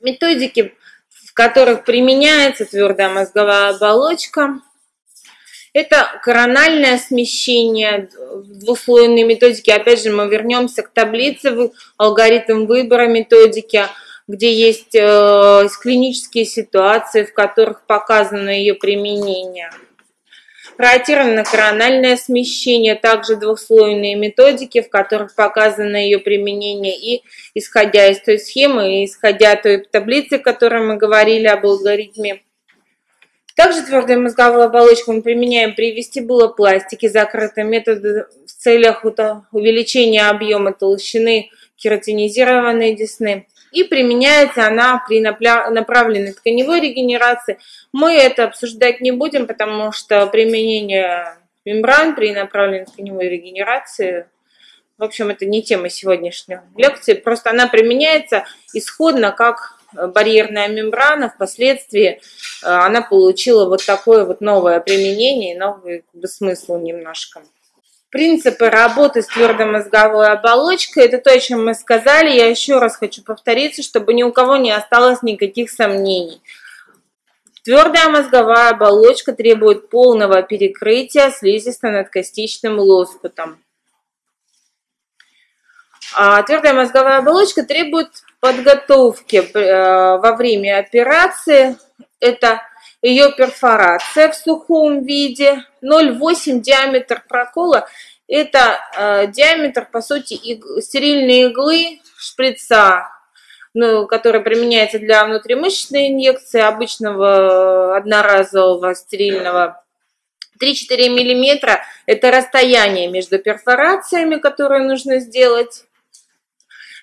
Методики, в которых применяется твердая мозговая оболочка, это корональное смещение двуслойной методике. Опять же, мы вернемся к таблице, алгоритм выбора методики, где есть э, клинические ситуации, в которых показано ее применение проатировано-корональное смещение, также двухслойные методики, в которых показано ее применение, и исходя из той схемы, и исходя той таблицы, о которой мы говорили об алгоритме. Также твердую мозговую оболочку мы применяем при вестибулопластике, закрытым методом в целях увеличения объема толщины кератинизированной десны и применяется она при направленной тканевой регенерации. Мы это обсуждать не будем, потому что применение мембран при направленной тканевой регенерации, в общем, это не тема сегодняшней лекции, просто она применяется исходно как барьерная мембрана, впоследствии э, она получила вот такое вот новое применение, новый смысл немножко. Принципы работы с твердомозговой оболочкой – это то, о чем мы сказали. Я еще раз хочу повториться, чтобы ни у кого не осталось никаких сомнений. Твердая мозговая оболочка требует полного перекрытия слизисто-надкостичным лоскутом. А твердая мозговая оболочка требует подготовки э, во время операции. Это ее перфорация в сухом виде, 0,8 диаметр прокола, это э, диаметр, по сути, иг, стерильной иглы шприца, ну, которая применяется для внутримышечной инъекции обычного одноразового стерильного 3-4 миллиметра – это расстояние между перфорациями, которые нужно сделать.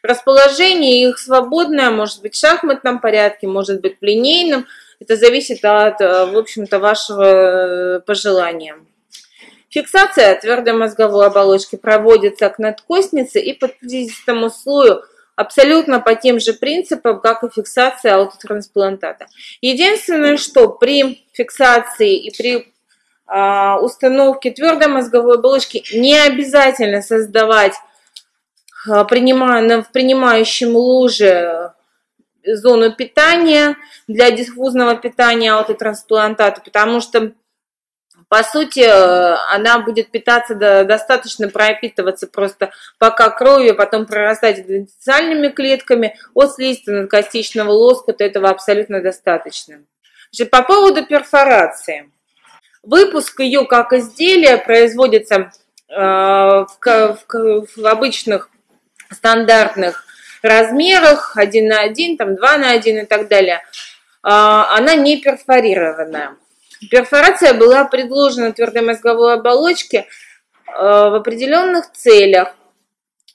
Расположение их свободное, может быть в шахматном порядке, может быть в линейном – это зависит от, э, в общем-то, вашего э, пожелания. Фиксация твердой мозговой оболочки проводится к надкостнице и под слизистому слою абсолютно по тем же принципам, как и фиксация аутотрансплантата. Единственное, что при фиксации и при а, установке твердой мозговой оболочки не обязательно создавать а, принимая, в принимающем луже зону питания для диффузного питания аутотрансплантата, потому что по сути, она будет питаться достаточно пропитываться просто пока кровью, потом прорастать индивидуальными клетками. От слизисто-надкостичного лоскута этого абсолютно достаточно. По поводу перфорации. Выпуск ее как изделия производится э, в, в, в обычных стандартных размерах, один на один, там два на один и так далее, а, она не перфорированная. Перфорация была предложена твердой мозговой оболочке а, в определенных целях.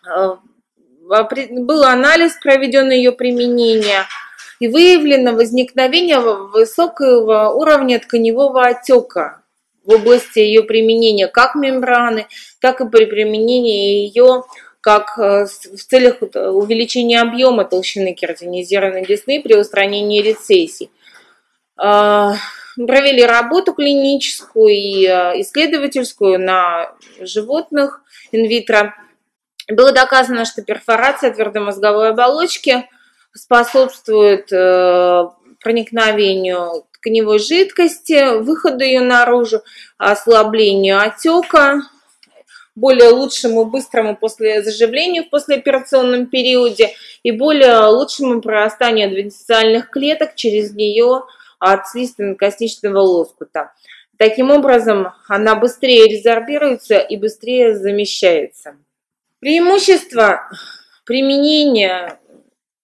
А, был анализ проведен ее применения и выявлено возникновение высокого уровня тканевого отека в области ее применения как мембраны, так и при применении ее как э, в целях увеличения объема толщины кератинизированной десны при устранении рецессий. Провели работу клиническую и э, исследовательскую на животных инвитро. Было доказано, что перфорация твердомозговой оболочки способствует э, проникновению тканевой жидкости, выходу ее наружу, ослаблению отека, более лучшему быстрому после заживлению в послеоперационном периоде и более лучшему прорастанию адвентициальных клеток через нее от слизистно-костичного лоскута. Таким образом, она быстрее резорбируется и быстрее замещается. Преимущество применения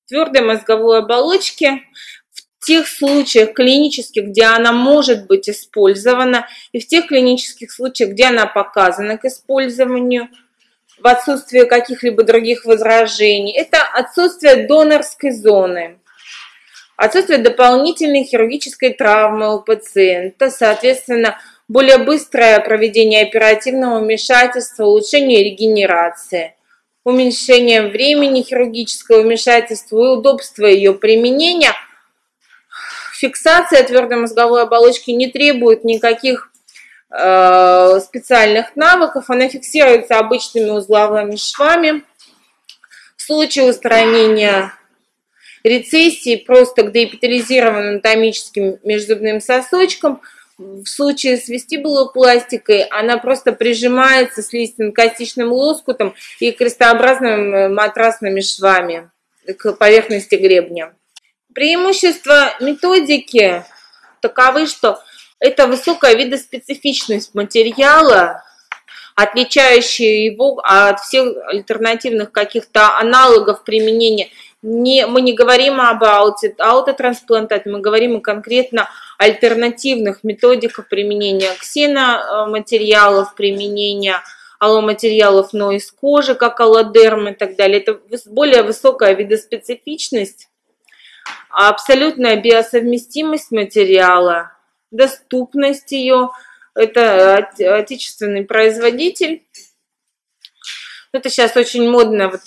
твердой мозговой оболочки тех случаях клинических, где она может быть использована, и в тех клинических случаях, где она показана к использованию, в отсутствие каких-либо других возражений, это отсутствие донорской зоны, отсутствие дополнительной хирургической травмы у пациента, соответственно, более быстрое проведение оперативного вмешательства, улучшение регенерации, уменьшение времени хирургического вмешательства и удобство ее применения – Фиксация твердой мозговой оболочки не требует никаких э, специальных навыков. Она фиксируется обычными узловыми швами. В случае устранения рецессии просто к деэпитализированным анатомическим межзубным сосочкам. В случае с вестибулопластикой она просто прижимается с листин-костичным лоскутом и крестообразными матрасными швами к поверхности гребня. Преимущества методики таковы, что это высокая видоспецифичность материала, отличающая его от всех альтернативных каких-то аналогов применения. Не, мы не говорим об ауте, аутотрансплантате, мы говорим конкретно альтернативных методиках применения ксеноматериалов, применения алломатериалов, но из кожи, как аллодерм и так далее. Это более высокая видоспецифичность, абсолютная биосовместимость материала, доступность ее – это отечественный производитель. Это сейчас очень модно, вот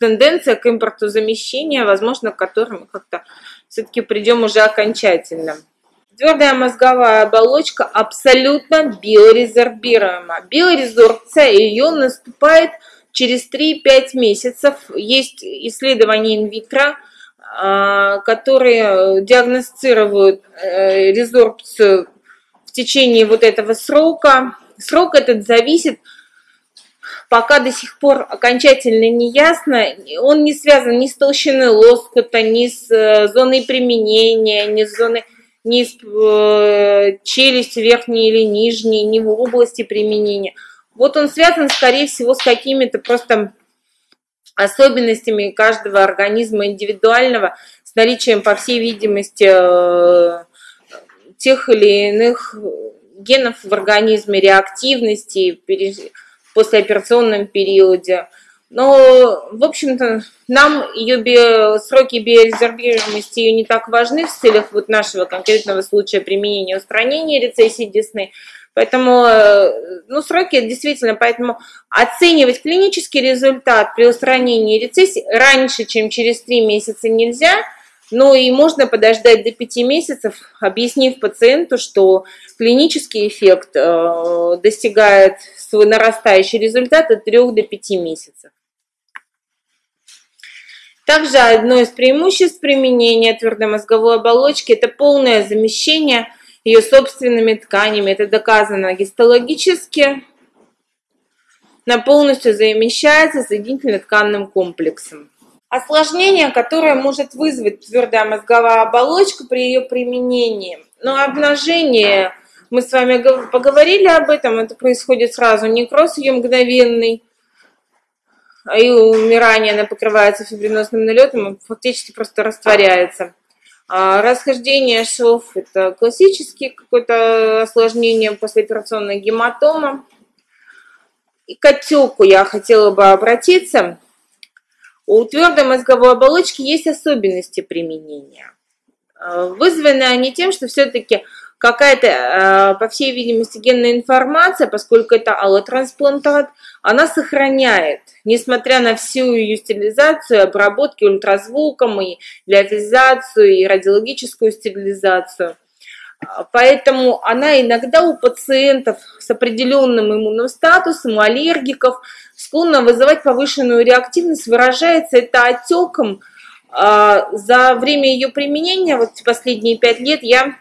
тенденция к импорту замещения, возможно, к которой мы как-то все-таки придем уже окончательно. Твердая мозговая оболочка абсолютно биорезорбируема. Биорезорбция ее наступает через 3-5 месяцев. Есть исследования инвитро, а, которые диагностируют э, резорбцию в течение вот этого срока. Срок этот зависит, пока до сих пор окончательно не ясно, он не связан ни с толщиной лоскута, ни с э, зоной применения, ни с зоной ни с э, челюстью верхней или нижней, ни в области применения. Вот он связан, скорее всего, с какими-то просто особенностями каждого организма индивидуального, с наличием, по всей видимости, э, тех или иных генов в организме, реактивности послеоперационном периоде. Но, в общем-то, нам ее био, сроки биорезервируемости ее не так важны в целях вот нашего конкретного случая применения устранения рецессии десны. Поэтому, э, ну, сроки действительно, поэтому оценивать клинический результат при устранении рецессии раньше, чем через 3 месяца нельзя – ну и можно подождать до 5 месяцев, объяснив пациенту, что клинический эффект э, достигает свой нарастающий результат от 3 до 5 месяцев. Также одно из преимуществ применения твердой мозговой оболочки – это полное замещение ее собственными тканями. Это доказано гистологически. Она полностью замещается соединительно-тканным комплексом. Осложнение, которое может вызвать твердая мозговая оболочка при ее применении. Но обнажение, мы с вами поговорили об этом, это происходит сразу, некроз ее мгновенный, и умирание, она покрывается фибринозным налетом, фактически просто растворяется. А расхождение шов – это классический какое-то осложнение послеоперационной гематома. И к отеку я хотела бы обратиться – у твердой мозговой оболочки есть особенности применения. Э, вызваны они тем, что все-таки какая-то, э, по всей видимости, генная информация, поскольку это аллотрансплантат, она сохраняет, несмотря на всю ее стерилизацию, обработки ультразвуком, и лиотизацию, и радиологическую стерилизацию – Поэтому она иногда у пациентов с определенным иммунным статусом, у аллергиков, склонна вызывать повышенную реактивность. Выражается это отеком. А, за время ее применения, вот последние пять лет, я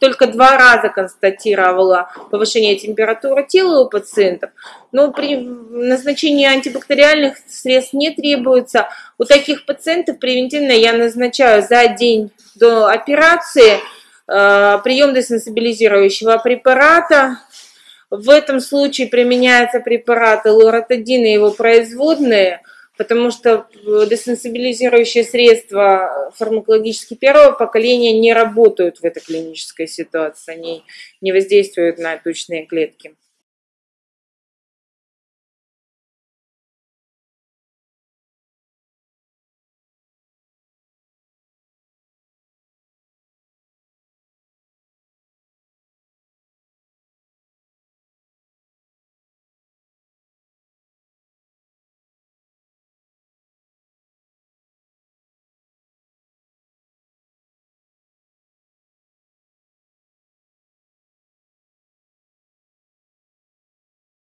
только два раза констатировала повышение температуры тела у пациентов, но при назначении антибактериальных средств не требуется. У таких пациентов превентивно я назначаю за день до операции – прием десенсибилизирующего препарата. В этом случае применяются препараты лоротидин и его производные, потому что десенсибилизирующие средства фармакологически первого поколения не работают в этой клинической ситуации, они не воздействуют на тучные клетки.